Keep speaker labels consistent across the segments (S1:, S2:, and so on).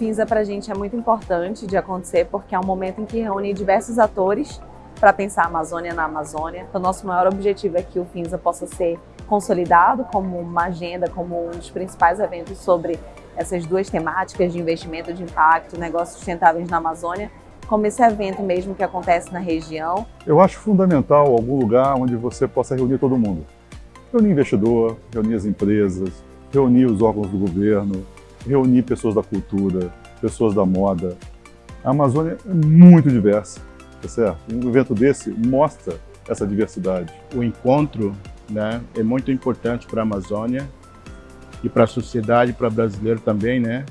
S1: FINSA para a gente é muito importante de acontecer porque é um momento em que reúne diversos atores para pensar a Amazônia na Amazônia. Então, nosso maior objetivo é que o FINSA possa ser consolidado como uma agenda, como um dos principais eventos sobre essas duas temáticas de investimento de impacto, negócios sustentáveis na Amazônia, como esse evento mesmo que acontece na região.
S2: Eu acho fundamental algum lugar onde você possa reunir todo mundo. Reunir investidor, reunir as empresas, reunir os órgãos do governo, reunir pessoas da cultura, pessoas da moda. A Amazônia é muito diversa, tá certo? Um evento desse mostra essa diversidade.
S3: O encontro né, é muito importante para a Amazônia e para a sociedade, para o brasileiro também, né?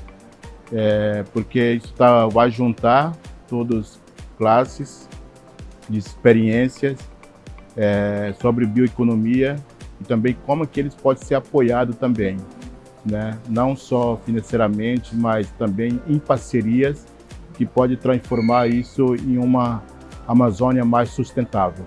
S3: É, porque isso tá, vai juntar todas classes de experiências é, sobre bioeconomia e também como que eles podem ser apoiados também, né? não só financeiramente, mas também em parcerias que pode transformar isso em uma Amazônia mais sustentável.